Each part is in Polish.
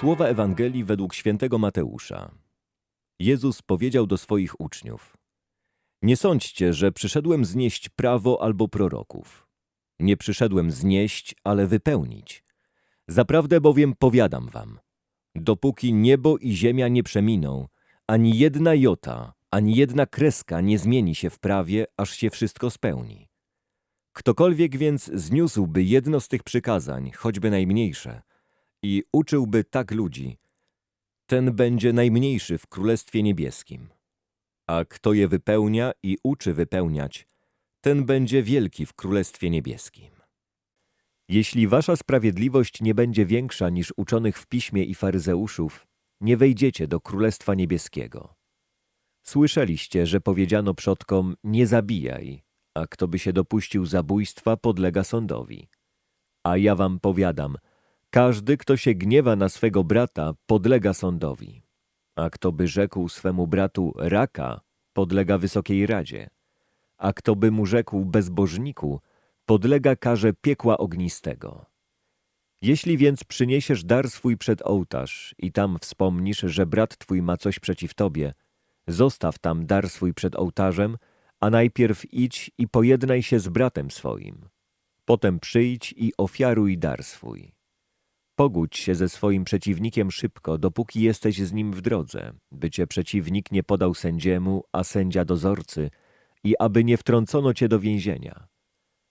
Słowa Ewangelii według świętego Mateusza. Jezus powiedział do swoich uczniów: Nie sądźcie, że przyszedłem znieść prawo albo proroków. Nie przyszedłem znieść, ale wypełnić. Zaprawdę bowiem powiadam wam: dopóki niebo i ziemia nie przeminą, ani jedna jota, ani jedna kreska nie zmieni się w prawie, aż się wszystko spełni. Ktokolwiek więc zniósłby jedno z tych przykazań, choćby najmniejsze, i uczyłby tak ludzi, ten będzie najmniejszy w Królestwie Niebieskim. A kto je wypełnia i uczy wypełniać, ten będzie wielki w Królestwie Niebieskim. Jeśli wasza sprawiedliwość nie będzie większa niż uczonych w piśmie i faryzeuszów, nie wejdziecie do Królestwa Niebieskiego. Słyszeliście, że powiedziano przodkom, nie zabijaj, a kto by się dopuścił zabójstwa, podlega sądowi. A ja wam powiadam, każdy, kto się gniewa na swego brata, podlega sądowi. A kto by rzekł swemu bratu raka, podlega wysokiej radzie. A kto by mu rzekł bezbożniku, podlega karze piekła ognistego. Jeśli więc przyniesiesz dar swój przed ołtarz i tam wspomnisz, że brat twój ma coś przeciw tobie, zostaw tam dar swój przed ołtarzem, a najpierw idź i pojednaj się z bratem swoim. Potem przyjdź i ofiaruj dar swój. Pogódź się ze swoim przeciwnikiem szybko, dopóki jesteś z nim w drodze, by cię przeciwnik nie podał sędziemu, a sędzia dozorcy, i aby nie wtrącono cię do więzienia.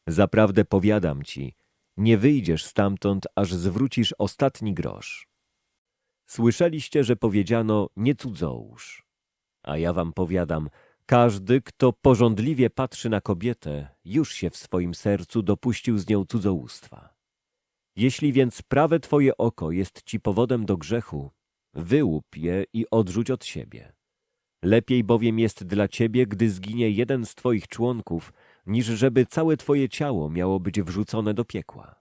Zaprawdę powiadam ci, nie wyjdziesz stamtąd, aż zwrócisz ostatni grosz. Słyszeliście, że powiedziano, nie cudzołóż. A ja wam powiadam, każdy, kto porządliwie patrzy na kobietę, już się w swoim sercu dopuścił z nią cudzołóstwa. Jeśli więc prawe twoje oko jest ci powodem do grzechu, wyłup je i odrzuć od siebie. Lepiej bowiem jest dla ciebie, gdy zginie jeden z twoich członków, niż żeby całe twoje ciało miało być wrzucone do piekła.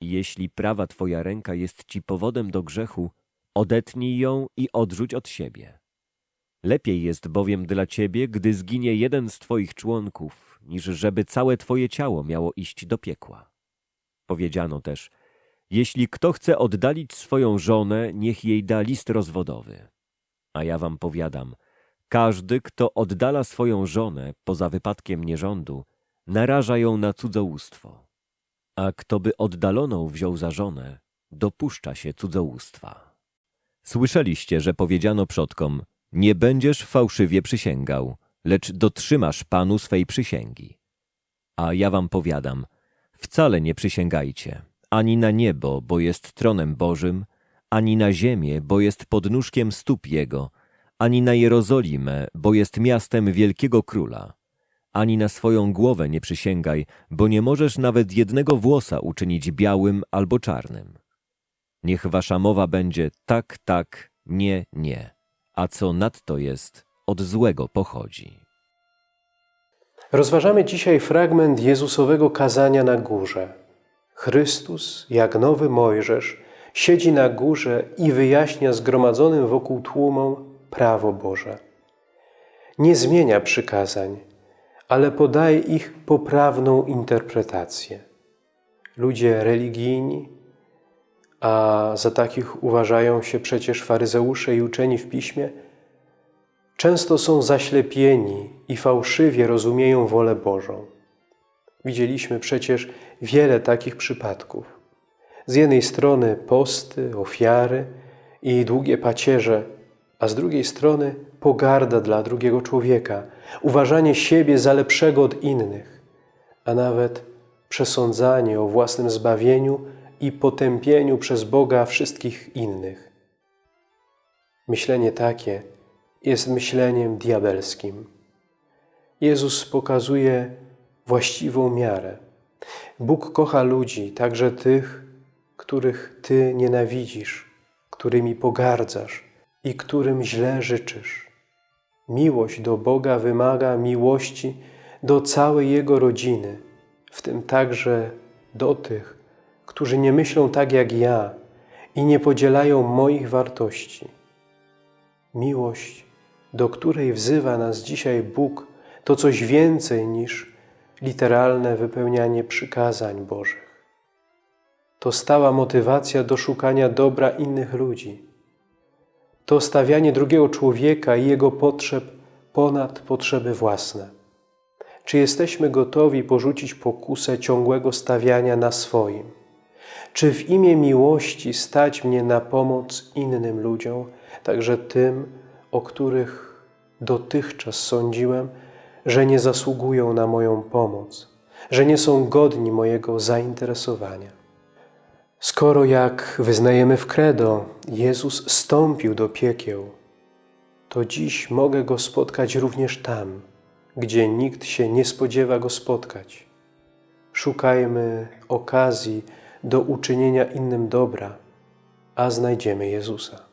Jeśli prawa twoja ręka jest ci powodem do grzechu, odetnij ją i odrzuć od siebie. Lepiej jest bowiem dla ciebie, gdy zginie jeden z twoich członków, niż żeby całe twoje ciało miało iść do piekła. Powiedziano też, jeśli kto chce oddalić swoją żonę, niech jej da list rozwodowy. A ja wam powiadam, każdy, kto oddala swoją żonę poza wypadkiem nierządu, naraża ją na cudzołóstwo. A kto by oddaloną wziął za żonę, dopuszcza się cudzołóstwa. Słyszeliście, że powiedziano przodkom, nie będziesz fałszywie przysięgał, lecz dotrzymasz Panu swej przysięgi. A ja wam powiadam, wcale nie przysięgajcie, ani na niebo, bo jest tronem Bożym, ani na ziemię, bo jest podnóżkiem stóp Jego, ani na Jerozolimę, bo jest miastem wielkiego króla. Ani na swoją głowę nie przysięgaj, bo nie możesz nawet jednego włosa uczynić białym albo czarnym. Niech wasza mowa będzie tak, tak, nie, nie, a co nadto jest, od złego pochodzi. Rozważamy dzisiaj fragment Jezusowego kazania na górze. Chrystus, jak nowy Mojżesz, siedzi na górze i wyjaśnia zgromadzonym wokół tłumom prawo Boże. Nie zmienia przykazań, ale podaje ich poprawną interpretację. Ludzie religijni, a za takich uważają się przecież faryzeusze i uczeni w Piśmie, często są zaślepieni i fałszywie rozumieją wolę Bożą. Widzieliśmy przecież wiele takich przypadków. Z jednej strony posty, ofiary i długie pacierze, a z drugiej strony pogarda dla drugiego człowieka, uważanie siebie za lepszego od innych, a nawet przesądzanie o własnym zbawieniu i potępieniu przez Boga wszystkich innych. Myślenie takie jest myśleniem diabelskim. Jezus pokazuje właściwą miarę. Bóg kocha ludzi, także tych, których Ty nienawidzisz, którymi pogardzasz i którym źle życzysz. Miłość do Boga wymaga miłości do całej Jego rodziny, w tym także do tych, którzy nie myślą tak jak ja i nie podzielają moich wartości. Miłość, do której wzywa nas dzisiaj Bóg, to coś więcej niż literalne wypełnianie przykazań Bożych. to stała motywacja do szukania dobra innych ludzi. To stawianie drugiego człowieka i jego potrzeb ponad potrzeby własne. Czy jesteśmy gotowi porzucić pokusę ciągłego stawiania na swoim? Czy w imię miłości stać mnie na pomoc innym ludziom, także tym, o których dotychczas sądziłem, że nie zasługują na moją pomoc, że nie są godni mojego zainteresowania? Skoro jak wyznajemy w credo, Jezus stąpił do piekieł, to dziś mogę Go spotkać również tam, gdzie nikt się nie spodziewa Go spotkać. Szukajmy okazji do uczynienia innym dobra, a znajdziemy Jezusa.